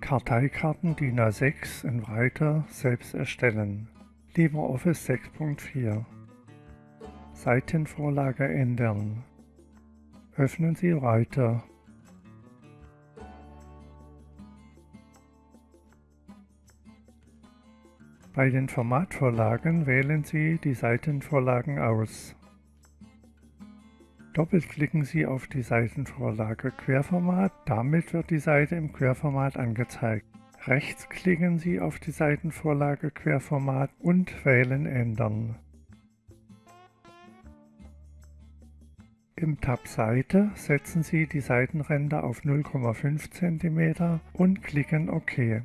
Karteikarten DIN A6 in Writer selbst erstellen. LibreOffice 6.4 Seitenvorlage ändern. Öffnen Sie Writer. Bei den Formatvorlagen wählen Sie die Seitenvorlagen aus. Doppelklicken Sie auf die Seitenvorlage Querformat, damit wird die Seite im Querformat angezeigt. Rechts klicken Sie auf die Seitenvorlage Querformat und wählen Ändern. Im Tab Seite setzen Sie die Seitenränder auf 0,5 cm und klicken OK.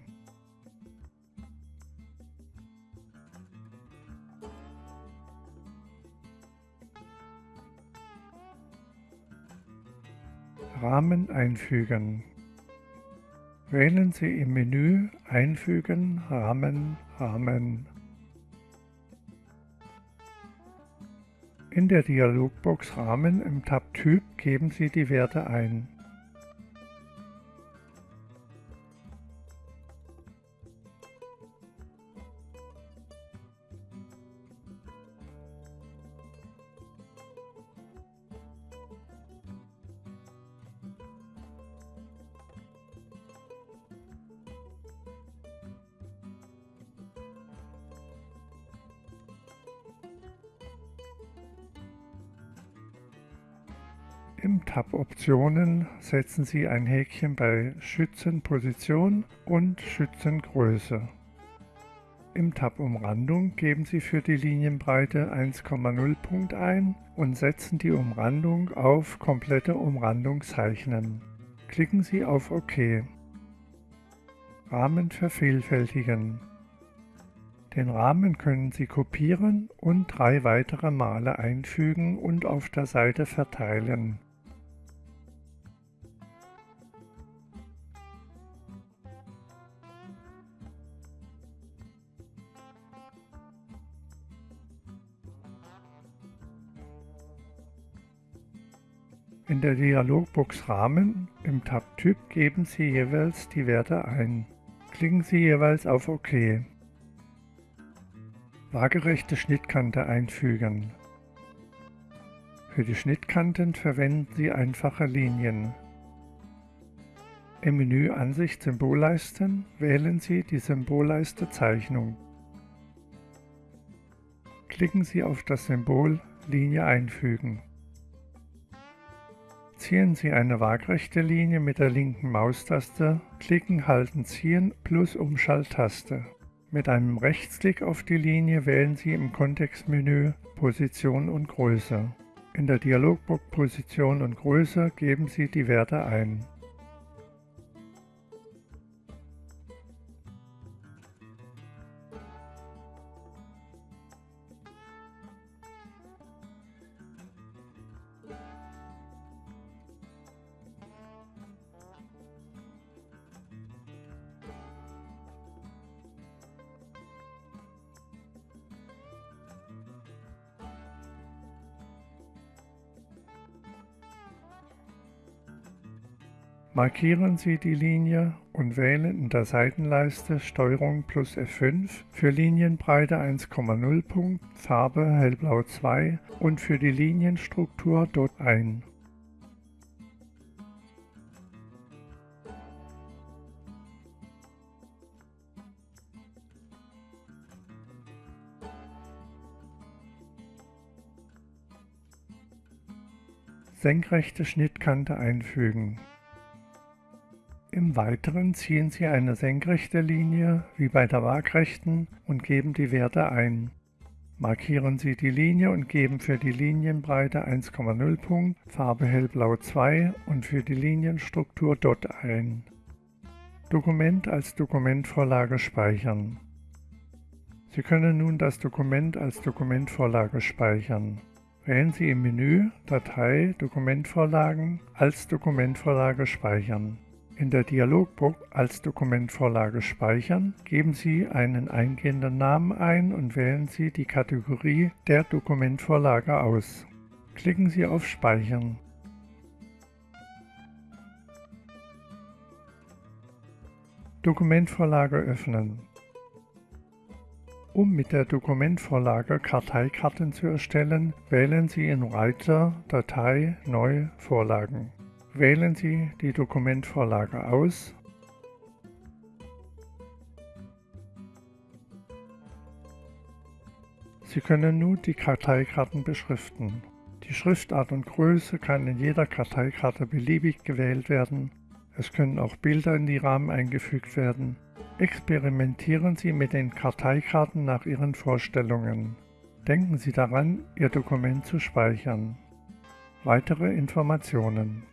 Rahmen einfügen. Wählen Sie im Menü Einfügen, Rahmen, Rahmen. In der Dialogbox Rahmen im Tab Typ geben Sie die Werte ein. Im Tab Optionen setzen Sie ein Häkchen bei Schützenposition und Schützengröße. Im Tab Umrandung geben Sie für die Linienbreite 1,0 Punkt ein und setzen die Umrandung auf Komplette Umrandung zeichnen. Klicken Sie auf OK. Rahmen vervielfältigen. Den Rahmen können Sie kopieren und drei weitere Male einfügen und auf der Seite verteilen. In der Dialogbox Rahmen im Tab Typ geben Sie jeweils die Werte ein. Klicken Sie jeweils auf OK. Waagerechte Schnittkante einfügen. Für die Schnittkanten verwenden Sie einfache Linien. Im Menü Ansicht Symbolleisten wählen Sie die Symbolleiste Zeichnung. Klicken Sie auf das Symbol Linie einfügen. Ziehen Sie eine waagrechte Linie mit der linken Maustaste, klicken, halten, ziehen plus Umschalttaste. Mit einem Rechtsklick auf die Linie wählen Sie im Kontextmenü Position und Größe. In der Dialogbox Position und Größe geben Sie die Werte ein. Markieren Sie die Linie und wählen in der Seitenleiste STRG plus F5 für Linienbreite 1,0 Punkt, Farbe hellblau 2 und für die Linienstruktur dort ein. Senkrechte Schnittkante einfügen. Im Weiteren ziehen Sie eine senkrechte Linie wie bei der Waagrechten und geben die Werte ein. Markieren Sie die Linie und geben für die Linienbreite 1,0 Punkt, Farbe hellblau 2 und für die Linienstruktur DOT ein. Dokument als Dokumentvorlage speichern. Sie können nun das Dokument als Dokumentvorlage speichern. Wählen Sie im Menü Datei Dokumentvorlagen als Dokumentvorlage speichern. In der Dialogbox als Dokumentvorlage speichern geben Sie einen eingehenden Namen ein und wählen Sie die Kategorie der Dokumentvorlage aus. Klicken Sie auf Speichern. Dokumentvorlage öffnen. Um mit der Dokumentvorlage Karteikarten zu erstellen, wählen Sie in Reiter Datei Neu Vorlagen. Wählen Sie die Dokumentvorlage aus Sie können nun die Karteikarten beschriften. Die Schriftart und Größe kann in jeder Karteikarte beliebig gewählt werden. Es können auch Bilder in die Rahmen eingefügt werden. Experimentieren Sie mit den Karteikarten nach Ihren Vorstellungen. Denken Sie daran, Ihr Dokument zu speichern. Weitere Informationen